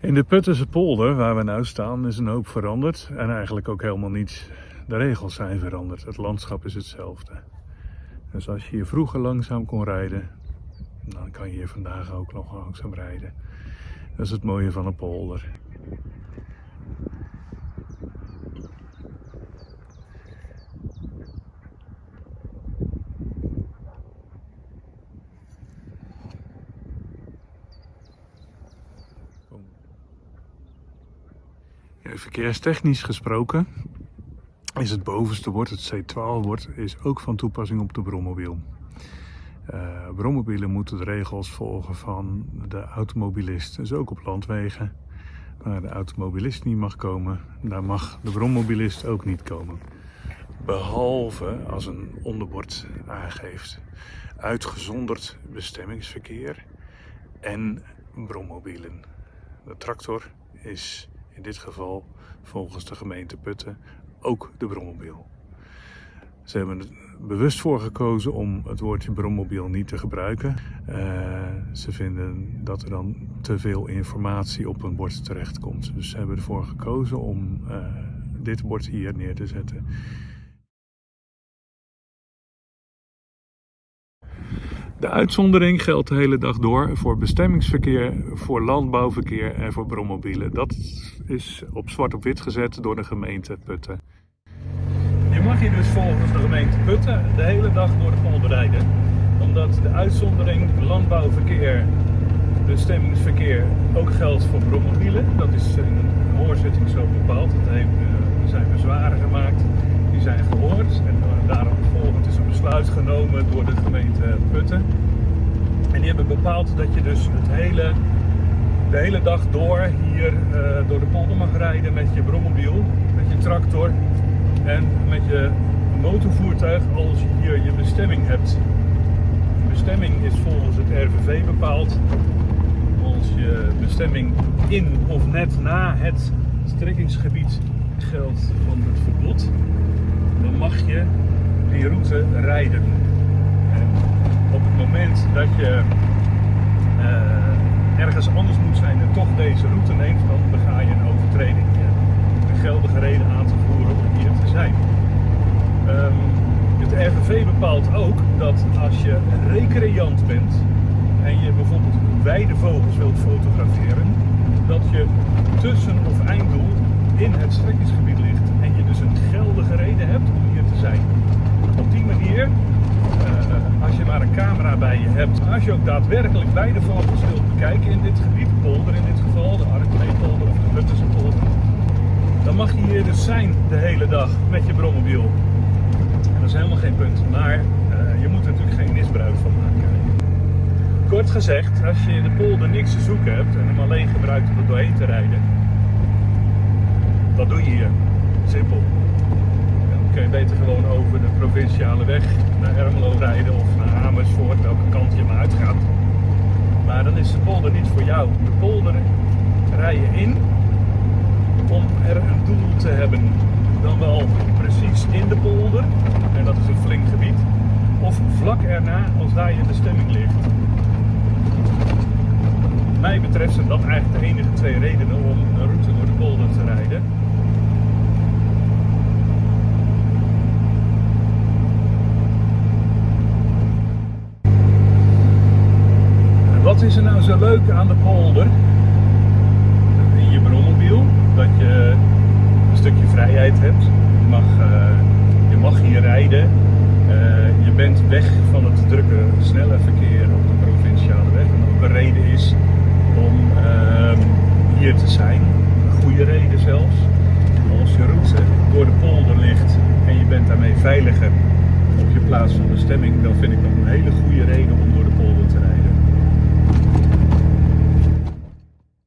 In de Puttense polder, waar we nu staan, is een hoop veranderd. En eigenlijk ook helemaal niets. De regels zijn veranderd. Het landschap is hetzelfde. Dus als je hier vroeger langzaam kon rijden, dan kan je hier vandaag ook nog langzaam rijden. Dat is het mooie van een polder. Verkeerstechnisch gesproken is het bovenste bord, het C12-bord, is ook van toepassing op de brommobiel. Uh, brommobielen moeten de regels volgen van de automobilist. Dus ook op landwegen. Waar de automobilist niet mag komen, daar mag de brommobilist ook niet komen. Behalve als een onderbord aangeeft uitgezonderd bestemmingsverkeer en brommobielen. De tractor is in dit geval volgens de gemeente Putten ook de brommobiel. Ze hebben er bewust voor gekozen om het woordje brommobiel niet te gebruiken. Uh, ze vinden dat er dan te veel informatie op een bord terechtkomt. Dus ze hebben ervoor gekozen om uh, dit bord hier neer te zetten. De uitzondering geldt de hele dag door voor bestemmingsverkeer, voor landbouwverkeer en voor brommobielen. Dat is op zwart op wit gezet door de gemeente Putten. Je mag hier dus volgens de gemeente Putten de hele dag door de. Omdat de uitzondering landbouwverkeer, bestemmingsverkeer ook geldt voor brommobielen. Dat is in een hoorzitting zo bepaald. Dat eh, zijn bezwaren gemaakt, die zijn gehoord. En daarom volgend is een besluit genomen door de En die hebben bepaald dat je dus hele, de hele dag door hier uh, door de polder mag rijden met je brommobiel, met je tractor en met je motorvoertuig als je hier je bestemming hebt. De bestemming is volgens het RVV bepaald. Als je bestemming in of net na het strekkingsgebied geldt van het verbod, dan mag je die route rijden. Moment dat je uh, ergens anders moet zijn en toch deze route neemt, dan bega je een overtreding. Een geldige reden aan te voeren om hier te zijn. Um, het RVV bepaalt ook dat als je recreant bent en je bijvoorbeeld weidevogels wilt fotograferen, dat je tussen of einddoel in het strekkingsgebied ligt en je dus een geldige reden hebt om hier te zijn. Op die manier, uh, als je maar een camera bij je hebt, als je ook daadwerkelijk weidevogels wilt bekijken in dit gebied, polder in dit geval, de Arkleepolder of de Buttense polder, dan mag je hier dus zijn de hele dag met je brommobiel. En dat is helemaal geen punt, maar uh, je moet er natuurlijk geen misbruik van maken. Kort gezegd, als je in de polder niks te zoeken hebt en hem alleen gebruikt om er doorheen te rijden, wat doe je hier? Simpel. Kun je beter gewoon over de provinciale weg naar Ermelo rijden of naar Amersfoort, welke kant je maar uitgaat. Maar dan is de polder niet voor jou. De polder rij je in om er een doel te hebben. Dan wel precies in de polder, en dat is een flink gebied, of vlak erna als daar je bestemming ligt. Mij betreft zijn dat eigenlijk de enige twee redenen om een route door de polder te rijden. Wat is er nou zo leuk aan de polder? In je brommobiel, dat je een stukje vrijheid hebt. Je mag, uh, je mag hier rijden. Uh, je bent weg van het drukke, snelle verkeer op de provinciale weg. En ook een reden is om uh, hier te zijn. Een goede reden zelfs. Als je route door de polder ligt en je bent daarmee veiliger op je plaats van bestemming, dan vind ik dat een hele goede reden om door de polder